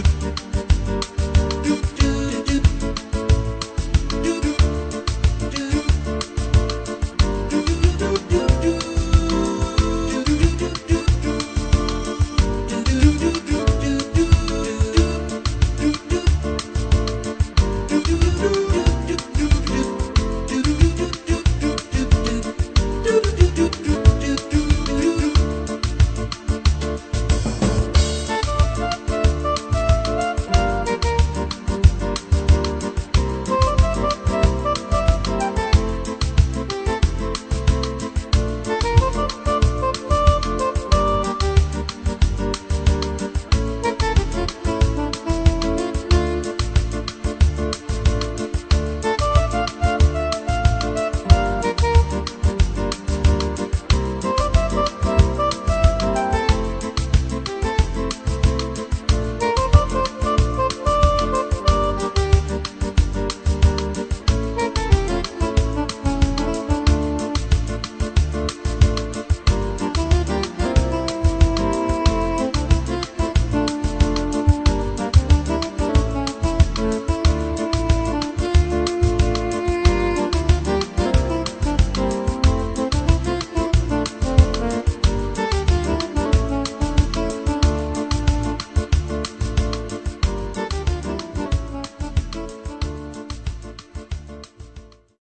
you.